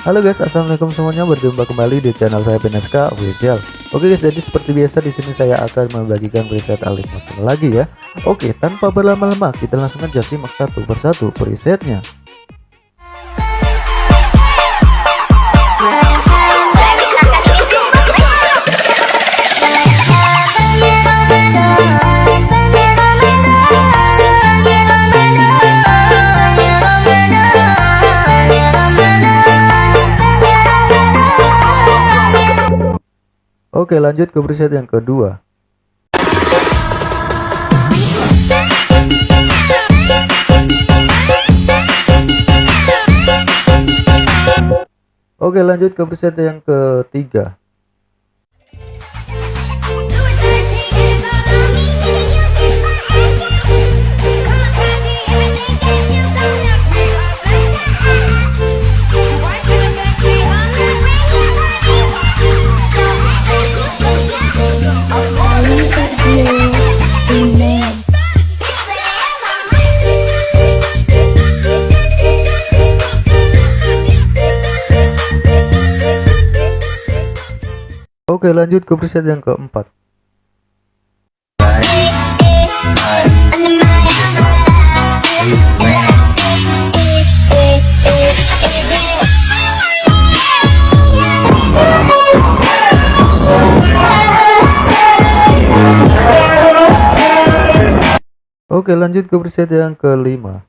Halo guys, assalamualaikum semuanya. Berjumpa kembali di channel saya PNSK Official. Oke guys, jadi seperti biasa di sini saya akan membagikan preset Alif Master lagi ya. Oke, tanpa berlama-lama kita langsung aja simak satu persatu presetnya. Oke lanjut ke preset yang kedua. Oke lanjut ke preset yang ketiga Oke lanjut ke preset yang keempat Oke lanjut ke preset yang kelima.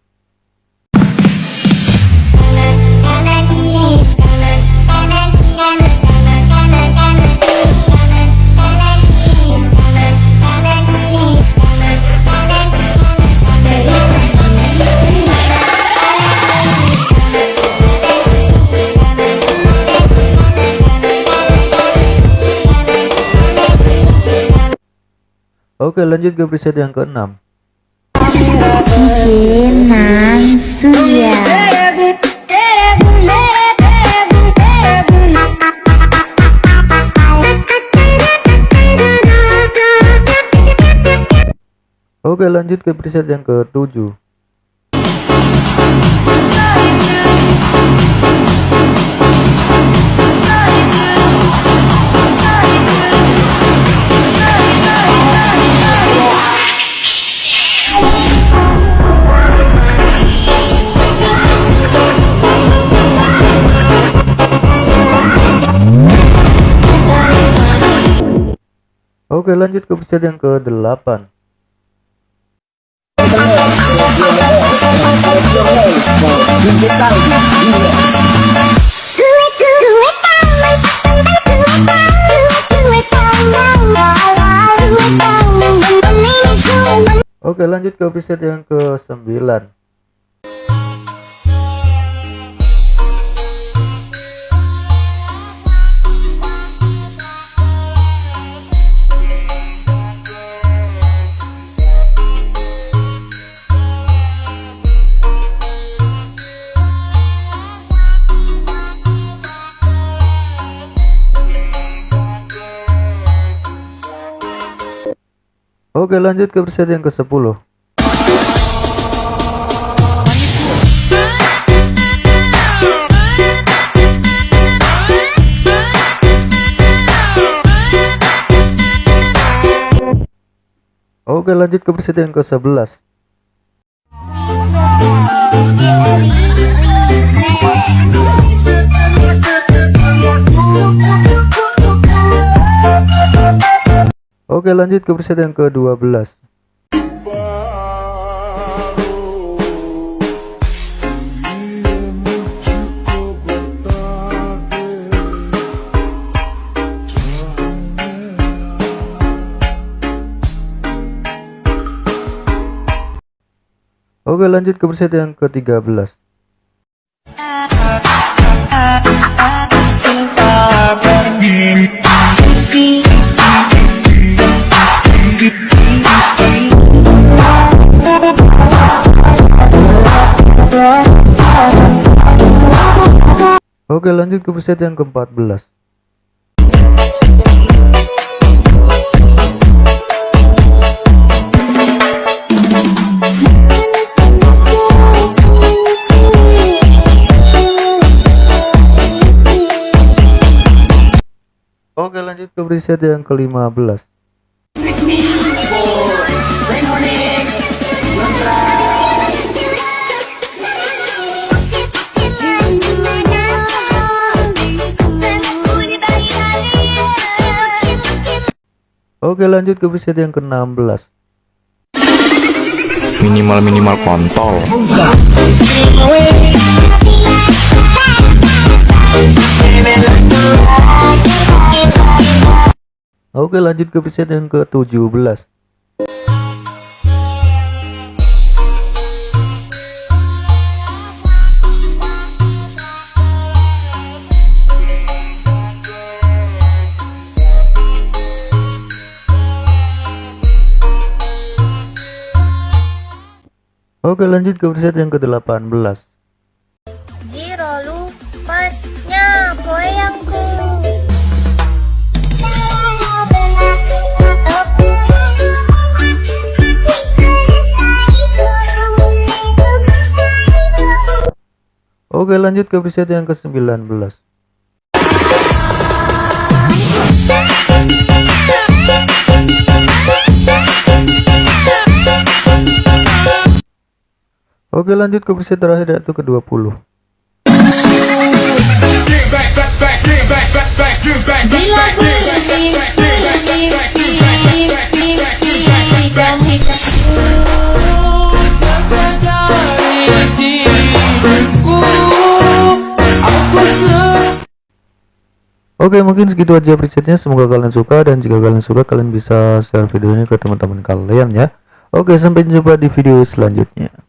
Oke lanjut ke preset yang keenam Oke lanjut ke preset yang ketujuh Oke lanjut ke preset yang ke-8 Oke lanjut ke preset yang ke-9 Oke lanjut ke preset yang ke 10 Oke lanjut ke preset yang ke 11 Oke lanjut ke preset yang ke-12 Oke lanjut ke preset yang ke-13 Oke lanjut ke peset yang ke-14 Oke lanjut ke preset yang ke-15 Oke lanjut ke preset yang ke-16 minimal-minimal kontol. Oke lanjut ke preset yang ke-17 Oke lanjut ke preset yang ke-18 Jiro lupanya goyangku Oke lanjut ke preset yang ke-19 Oke lanjut ke preset terakhir yaitu ke-20 Bila bermimpi Oke mungkin segitu aja presetnya. Semoga kalian suka dan jika kalian suka kalian bisa share videonya ke teman-teman kalian ya. Oke sampai jumpa di video selanjutnya